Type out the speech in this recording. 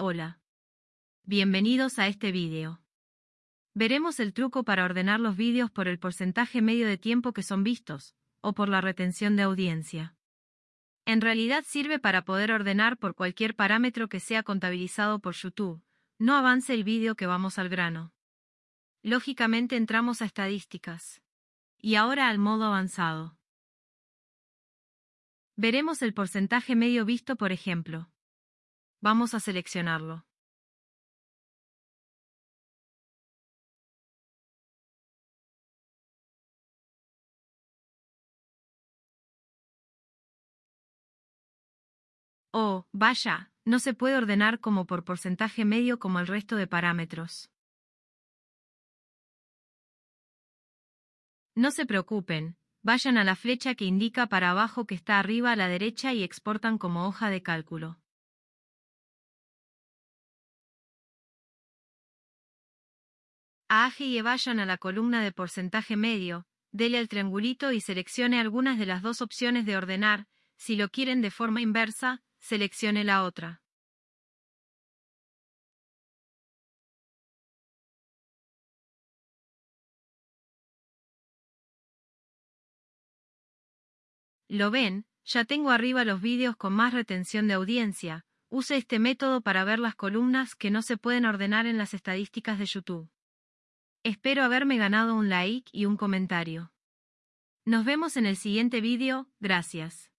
Hola. Bienvenidos a este vídeo. Veremos el truco para ordenar los vídeos por el porcentaje medio de tiempo que son vistos, o por la retención de audiencia. En realidad sirve para poder ordenar por cualquier parámetro que sea contabilizado por YouTube. No avance el vídeo que vamos al grano. Lógicamente entramos a estadísticas. Y ahora al modo avanzado. Veremos el porcentaje medio visto por ejemplo. Vamos a seleccionarlo. Oh, vaya, no se puede ordenar como por porcentaje medio como el resto de parámetros. No se preocupen, vayan a la flecha que indica para abajo que está arriba a la derecha y exportan como hoja de cálculo. Aje y vayan a la columna de porcentaje medio, dele al triangulito y seleccione algunas de las dos opciones de ordenar, si lo quieren de forma inversa, seleccione la otra. ¿Lo ven? Ya tengo arriba los vídeos con más retención de audiencia. Use este método para ver las columnas que no se pueden ordenar en las estadísticas de YouTube. Espero haberme ganado un like y un comentario. Nos vemos en el siguiente vídeo, gracias.